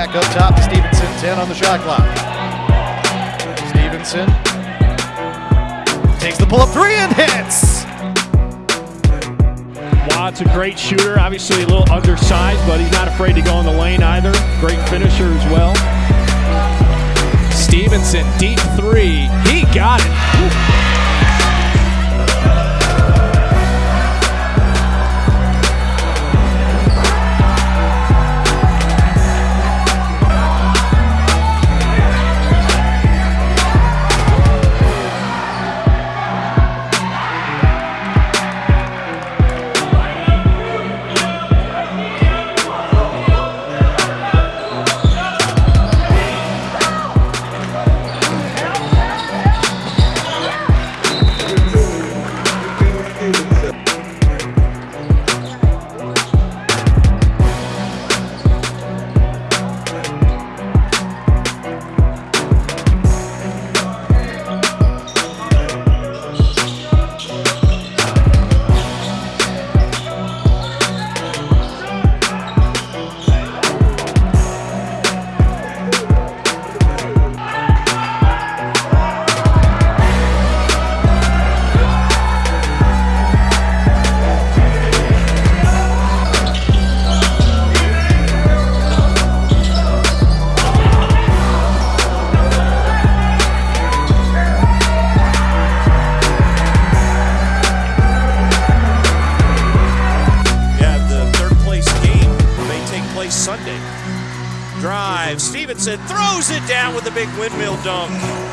Back up top to Stevenson. 10 on the shot clock. Stevenson takes the pull up three and hits. Watt's a great shooter, obviously a little undersized, but he's not afraid to go in the lane either. Great finisher as well. Stevenson, deep three. He got it. Yeah, Stevenson throws it down with a big windmill dunk.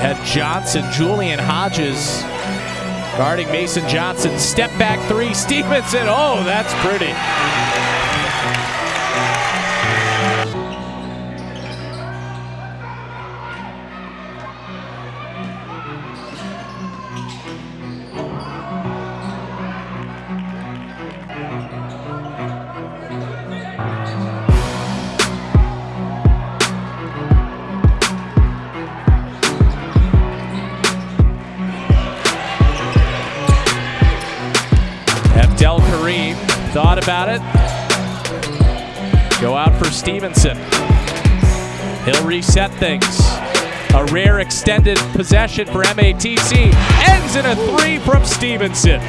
Had Johnson, Julian Hodges guarding Mason Johnson. Step back three, Stevenson. Oh, that's pretty. Thought about it. Go out for Stevenson. He'll reset things. A rare extended possession for MATC ends in a three from Stevenson.